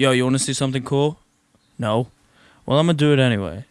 Yo, you want to see something cool? No? Well, I'm gonna do it anyway.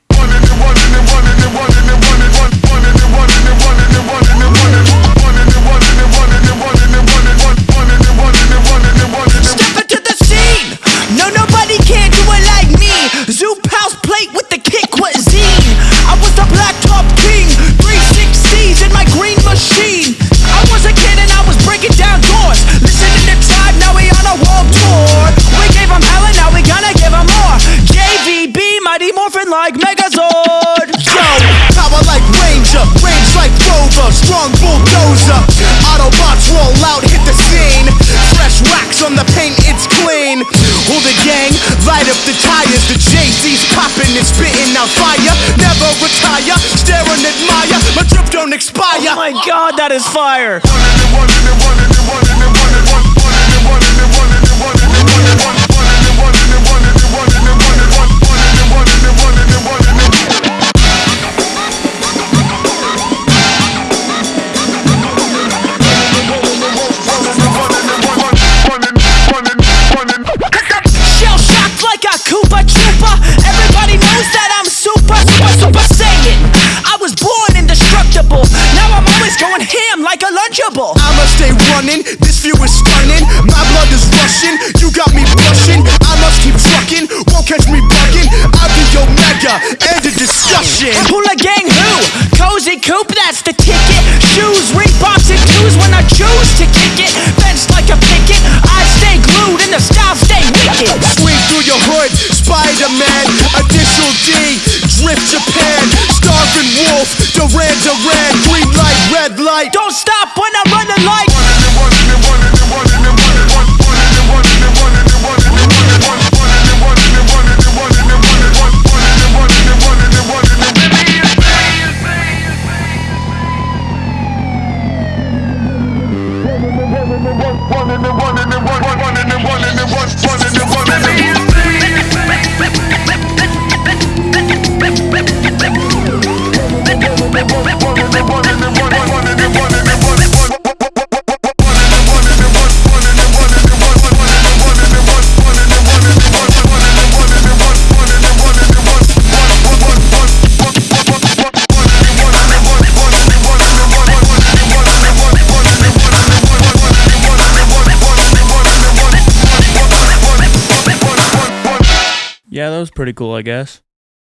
Light up the tires. The Jay-Z's popping and spitting out fire. Never retire, stare and admire. My drip don't expire. Oh my god, that is fire! Ham like a Lunchable. I'ma stay running. This view is stunning. My blood is rushing. You got me blushing. I must keep trucking. Won't catch me bugging. I'll be Omega. End of discussion. Hula gang who? Cozy Coupe, that's the ticket. Shoes, Reeboks, and twos when I choose to kick it. Fenced like a picket. I stay glued and the style stay wicked. Swing through your hood, Spider-Man. Initial D, Drift Japan. Red light. Don't stop when I'm running like. Yeah, that was pretty cool, I guess.